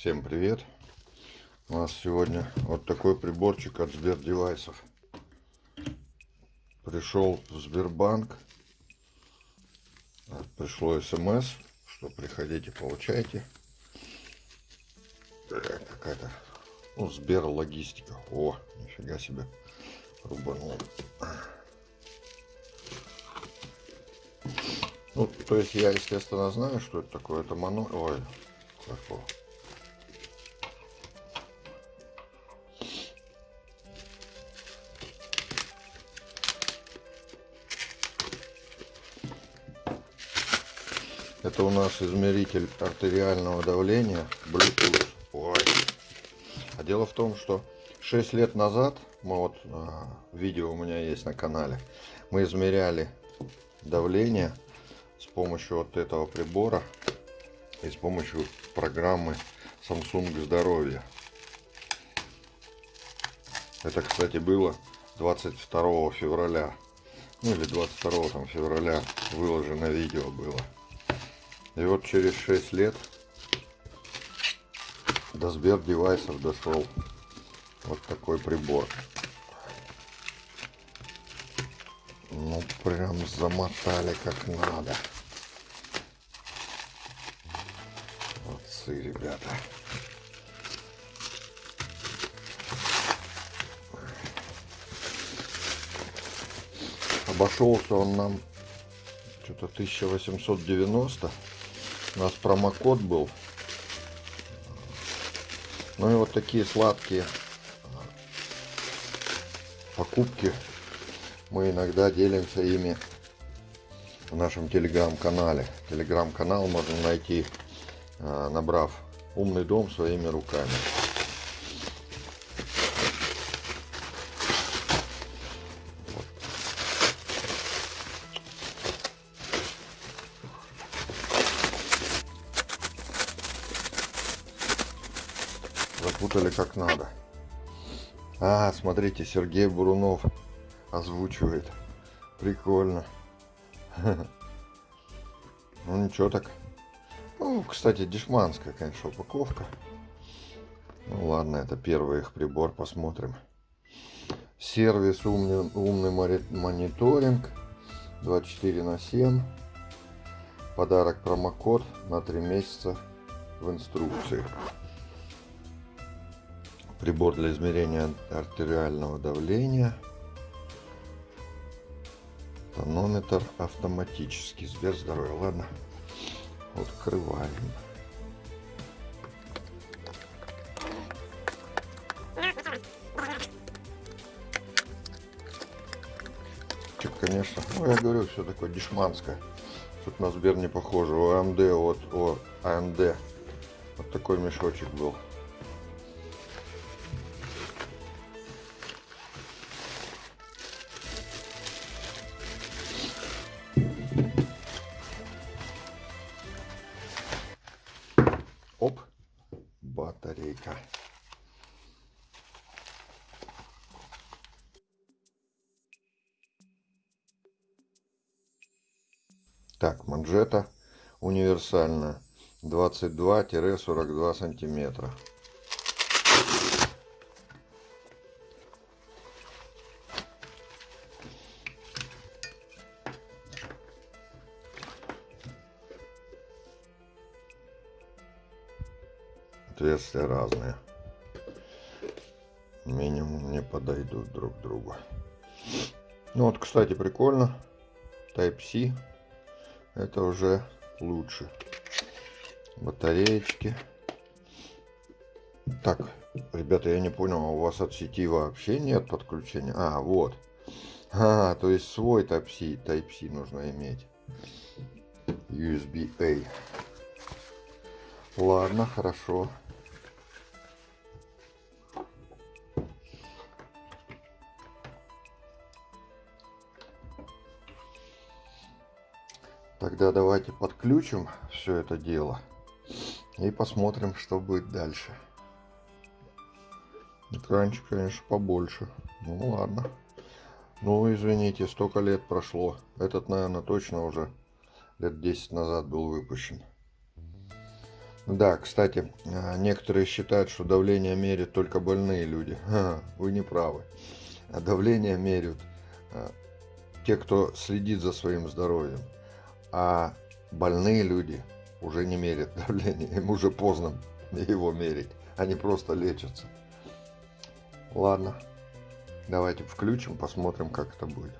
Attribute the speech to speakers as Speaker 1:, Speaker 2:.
Speaker 1: Всем привет! У нас сегодня вот такой приборчик от Сбердевайсов. Пришел в Сбербанк. Пришло смс, что приходите, получайте. Какая-то ну, Сбер логистика. О, нифига себе. Рубанул. Ну, то есть я, естественно, знаю, что это такое. Это моно... Ой, хорошо. Это у нас измеритель артериального давления Bluetooth. Ой. А дело в том, что 6 лет назад, мы вот а, видео у меня есть на канале, мы измеряли давление с помощью вот этого прибора и с помощью программы Samsung Здоровье. Это, кстати, было 22 февраля. Ну или 22 там, февраля выложено видео было. И вот через 6 лет до Сбер девайсов дошел вот такой прибор. Ну прям замотали как надо. Молодцы, ребята. Обошелся он нам что-то 1890 у нас промокод был. Ну и вот такие сладкие покупки. Мы иногда делимся ими в нашем телеграм-канале. Телеграм-канал можно найти, а, набрав «Умный дом своими руками». Запутали как надо. А, смотрите, Сергей Бурунов озвучивает. Прикольно. Ну ничего так. Ну, кстати, дешманская, конечно, упаковка. Ну ладно, это первый их прибор, посмотрим. Сервис умный, умный мониторинг 24 на 7. Подарок промокод на 3 месяца в инструкции прибор для измерения артериального давления, тонометр автоматический, Сбер здоровья. Ладно, открываем. Чик, конечно, ну я говорю, все такое дешманское. Тут на Сбер не похоже. У АМД, вот, о, АМД. Вот такой мешочек был. Так, манжета универсальная. 22-42 сантиметра. отверстия разные. Минимум не подойдут друг к другу. Ну вот, кстати, прикольно. Type-C. Это уже лучше. Батареечки. Так, ребята, я не понял, а у вас от сети вообще нет подключения? А, вот. А, то есть свой Type-C Type нужно иметь. USB-A. Ладно, хорошо. Тогда давайте подключим все это дело и посмотрим, что будет дальше. Экранчик, конечно, побольше. Ну ладно. Ну, извините, столько лет прошло. Этот, наверное, точно уже лет 10 назад был выпущен. Да, кстати, а, некоторые считают, что давление меряют только больные люди. Вы не правы. Давление меряют а, те, кто следит за своим здоровьем. А больные люди уже не мерят давление. Им уже поздно его мерить. Они просто лечатся. Ладно. Давайте включим, посмотрим, как это будет.